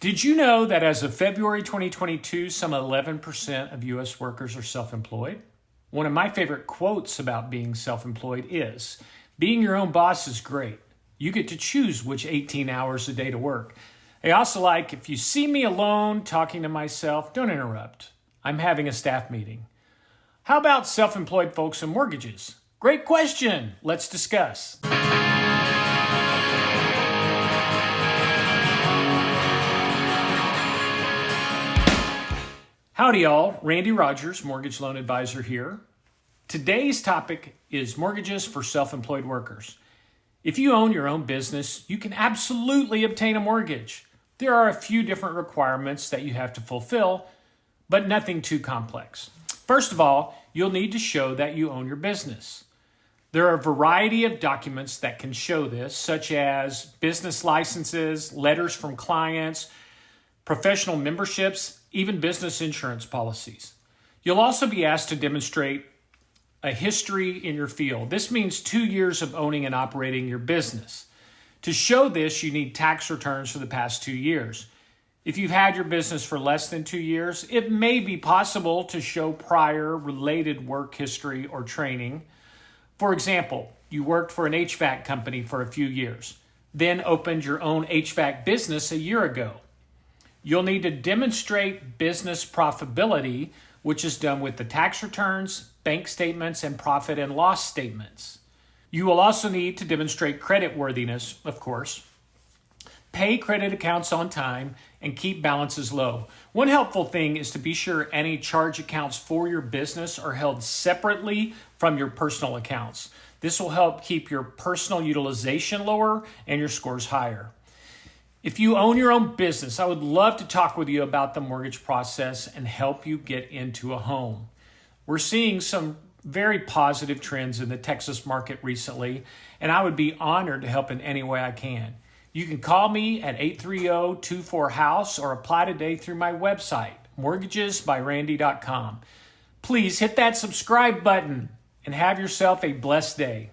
Did you know that as of February 2022, some 11% of US workers are self employed? One of my favorite quotes about being self employed is Being your own boss is great. You get to choose which 18 hours a day to work. I also like if you see me alone talking to myself, don't interrupt. I'm having a staff meeting. How about self employed folks and mortgages? Great question. Let's discuss. Howdy, y'all. Randy Rogers, Mortgage Loan Advisor here. Today's topic is mortgages for self employed workers. If you own your own business, you can absolutely obtain a mortgage. There are a few different requirements that you have to fulfill, but nothing too complex. First of all, you'll need to show that you own your business. There are a variety of documents that can show this, such as business licenses, letters from clients, professional memberships, even business insurance policies. You'll also be asked to demonstrate a history in your field. This means two years of owning and operating your business. To show this, you need tax returns for the past two years. If you've had your business for less than two years, it may be possible to show prior related work history or training. For example, you worked for an HVAC company for a few years, then opened your own HVAC business a year ago. You'll need to demonstrate business profitability, which is done with the tax returns, bank statements, and profit and loss statements. You will also need to demonstrate credit worthiness, of course, pay credit accounts on time, and keep balances low. One helpful thing is to be sure any charge accounts for your business are held separately from your personal accounts. This will help keep your personal utilization lower and your scores higher. If you own your own business, I would love to talk with you about the mortgage process and help you get into a home. We're seeing some very positive trends in the Texas market recently, and I would be honored to help in any way I can. You can call me at 830-24-HOUSE or apply today through my website, mortgagesbyrandy.com. Please hit that subscribe button and have yourself a blessed day.